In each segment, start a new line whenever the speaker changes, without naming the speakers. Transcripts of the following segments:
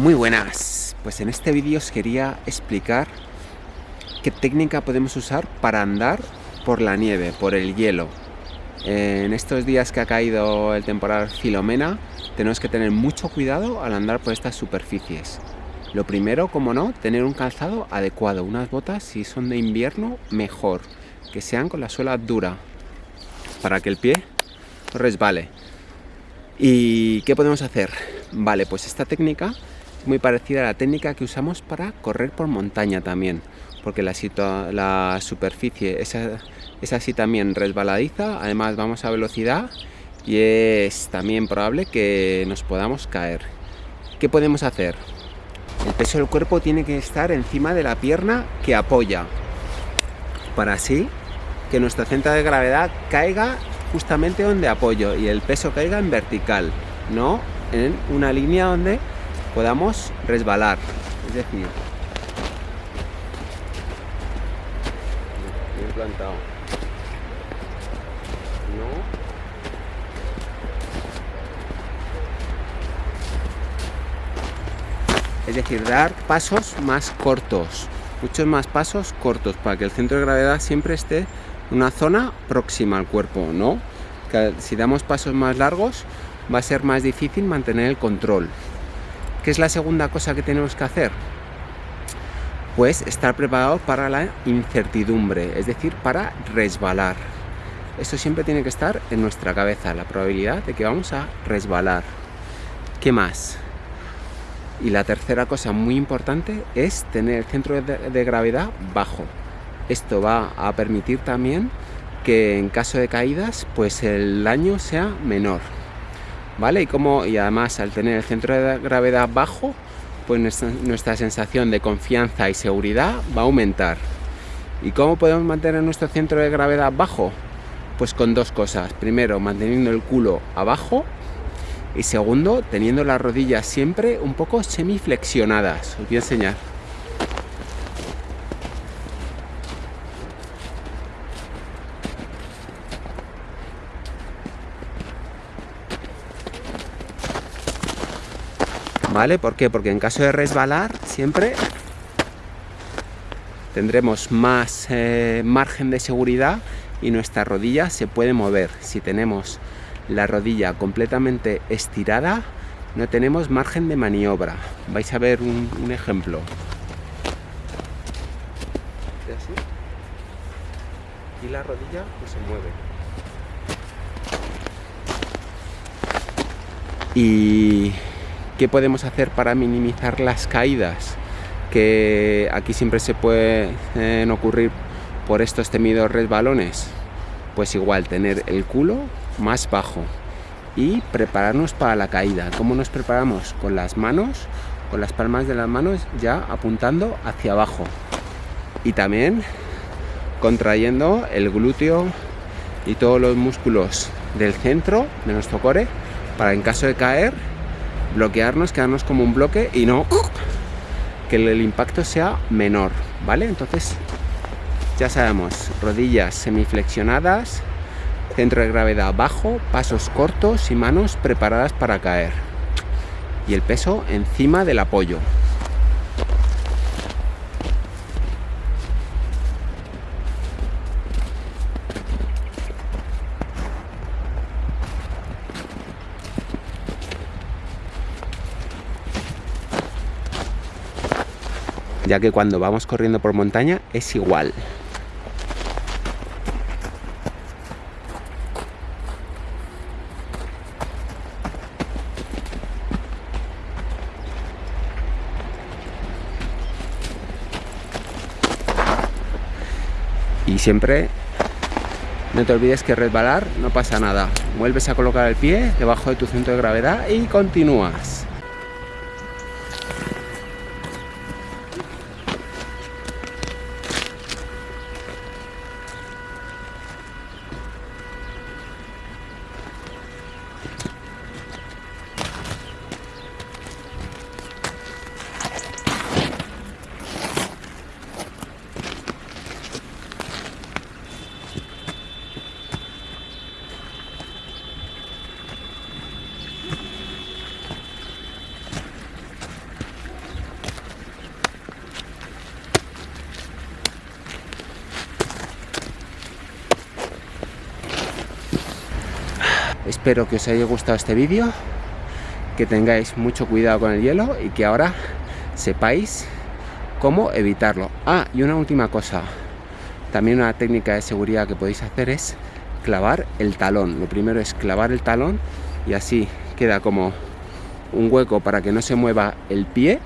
Muy buenas, pues en este vídeo os quería explicar qué técnica podemos usar para andar por la nieve, por el hielo. En estos días que ha caído el temporal Filomena, tenemos que tener mucho cuidado al andar por estas superficies. Lo primero, como no, tener un calzado adecuado, unas botas si son de invierno, mejor, que sean con la suela dura, para que el pie resbale. ¿Y qué podemos hacer? Vale, pues esta técnica muy parecida a la técnica que usamos para correr por montaña también, porque la, la superficie es, es así también resbaladiza, además vamos a velocidad y es también probable que nos podamos caer. ¿Qué podemos hacer? El peso del cuerpo tiene que estar encima de la pierna que apoya, para así que nuestro centro de gravedad caiga justamente donde apoyo y el peso caiga en vertical, no en una línea donde podamos resbalar. Es decir, bien plantado. No. Es decir, dar pasos más cortos, muchos más pasos cortos para que el centro de gravedad siempre esté en una zona próxima al cuerpo, ¿no? Si damos pasos más largos va a ser más difícil mantener el control. ¿Qué es la segunda cosa que tenemos que hacer? Pues estar preparado para la incertidumbre, es decir, para resbalar. Esto siempre tiene que estar en nuestra cabeza, la probabilidad de que vamos a resbalar. ¿Qué más? Y la tercera cosa muy importante es tener el centro de, gravedad bajo. Esto va a permitir también que en caso de caídas, pues el daño sea menor. ¿Vale? Y, como, y además al tener el centro de gravedad bajo, pues nuestra, sensación de confianza y seguridad va a aumentar. ¿Y cómo podemos mantener nuestro centro de gravedad bajo? Pues con dos cosas. Primero, manteniendo el culo abajo y segundo, teniendo las rodillas siempre un poco semiflexionadas. Os voy a enseñar. ¿Vale? ¿Por qué? Porque en caso de resbalar siempre tendremos más eh, margen de seguridad y nuestra rodilla se puede mover. Si tenemos la rodilla completamente estirada, no tenemos margen de maniobra. Vais a ver un, ejemplo. Y la rodilla pues, se mueve. Y ¿Qué podemos hacer para minimizar las caídas? Que aquí siempre se pueden ocurrir por estos temidos resbalones. Pues igual, tener el culo más bajo y prepararnos para la caída. ¿Cómo nos preparamos? Con las manos, con las palmas de las manos ya apuntando hacia abajo. Y también contrayendo el glúteo y todos los músculos del centro de nuestro core para en caso de caer bloquearnos, quedarnos como un bloque y no que el impacto sea menor, ¿vale? Entonces, ya sabemos, rodillas semiflexionadas, centro de gravedad bajo, pasos cortos y manos preparadas para caer. Y el peso encima del apoyo. Ya que cuando vamos corriendo por montaña es igual. Y siempre no te olvides que resbalar no pasa nada. Vuelves a colocar el pie debajo de tu centro de gravedad y continúas. Espero que os haya gustado este vídeo, que tengáis mucho cuidado con el hielo y que ahora sepáis cómo evitarlo. Ah, y una última cosa, también una técnica de seguridad que podéis hacer es clavar el talón. Lo primero es clavar el talón y así queda como un hueco para que no se mueva el pie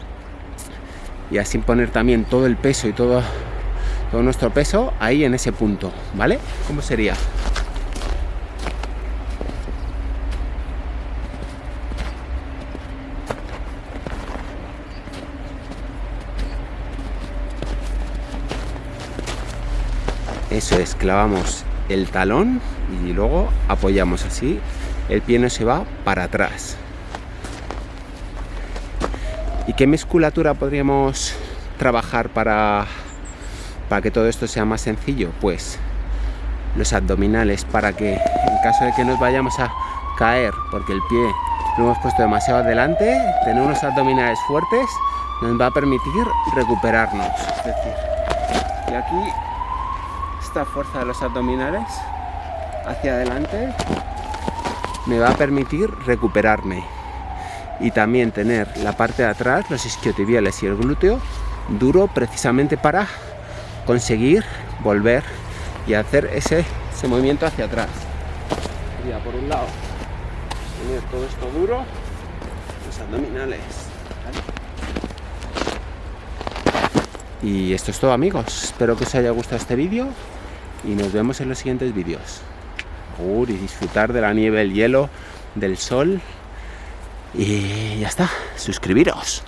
y así poner también todo el peso y todo, todo nuestro peso ahí en ese punto, ¿vale? ¿Cómo sería? Eso es, clavamos el talón y luego apoyamos así, el pie no se va para atrás. ¿Y qué musculatura podríamos trabajar para, para que todo esto sea más sencillo? Pues los abdominales para que en caso de que nos vayamos a caer porque el pie lo hemos puesto demasiado adelante, tener unos abdominales fuertes nos va a permitir recuperarnos. Es decir, y aquí esta fuerza de los abdominales hacia adelante me va a permitir recuperarme y también tener la parte de atrás, los isquiotibiales y el glúteo duro precisamente para conseguir volver y hacer ese, ese movimiento hacia atrás. Sería por un lado tener todo esto duro, los abdominales. Y esto es todo amigos, espero que os haya gustado este vídeo y nos vemos en los siguientes vídeos. y disfrutar de la nieve, el hielo, del sol y ya está, suscribiros.